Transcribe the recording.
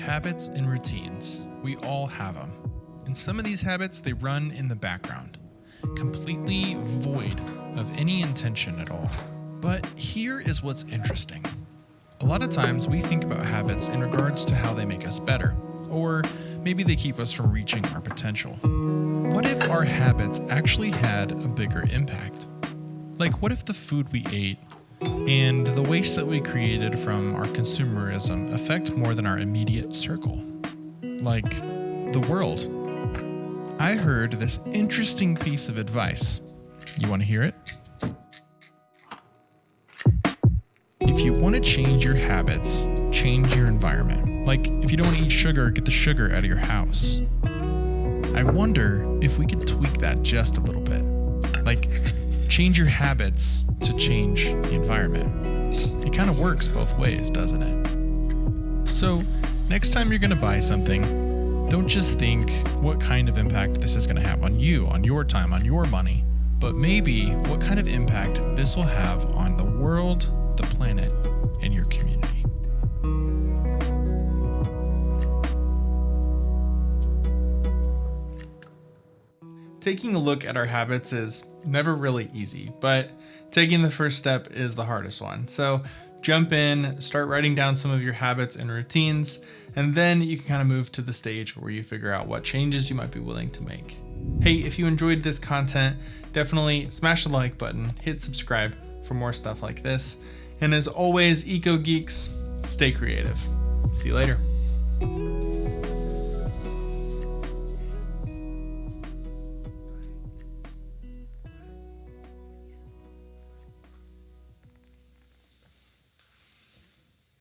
Habits and routines. We all have them. And some of these habits, they run in the background, completely void of any intention at all. But here is what's interesting. A lot of times we think about habits in regards to how they make us better, or maybe they keep us from reaching our potential. What if our habits actually had a bigger impact? Like, what if the food we ate and the waste that we created from our consumerism affect more than our immediate circle? Like, the world. I heard this interesting piece of advice. You want to hear it? If you want to change your habits, change your environment. Like, if you don't want to eat sugar, get the sugar out of your house. I wonder if we could tweak that just a little bit. Change your habits to change the environment. It kind of works both ways, doesn't it? So, next time you're going to buy something, don't just think what kind of impact this is going to have on you, on your time, on your money, but maybe what kind of impact this will have on the world, Taking a look at our habits is never really easy, but taking the first step is the hardest one. So jump in, start writing down some of your habits and routines, and then you can kind of move to the stage where you figure out what changes you might be willing to make. Hey, if you enjoyed this content, definitely smash the like button, hit subscribe for more stuff like this. And as always, Eco Geeks, stay creative. See you later.